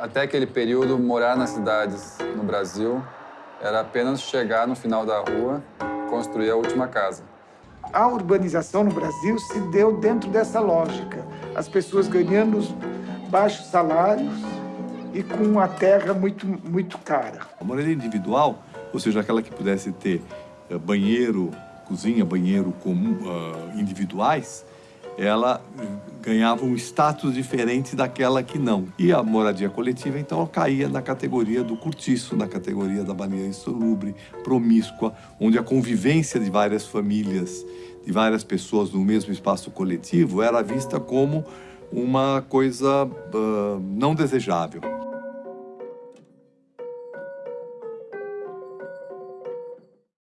Até aquele período, morar nas cidades no Brasil era apenas chegar no final da rua, construir a última casa. A urbanização no Brasil se deu dentro dessa lógica. As pessoas ganhando baixos salários e com a terra muito, muito cara. A moradia individual, ou seja, aquela que pudesse ter uh, banheiro, cozinha, banheiro comum, uh, individuais, ela ganhava um status diferente daquela que não. E a moradia coletiva, então, caía na categoria do curtiço, na categoria da banheira insalubre, promíscua, onde a convivência de várias famílias, de várias pessoas no mesmo espaço coletivo era vista como uma coisa uh, não desejável.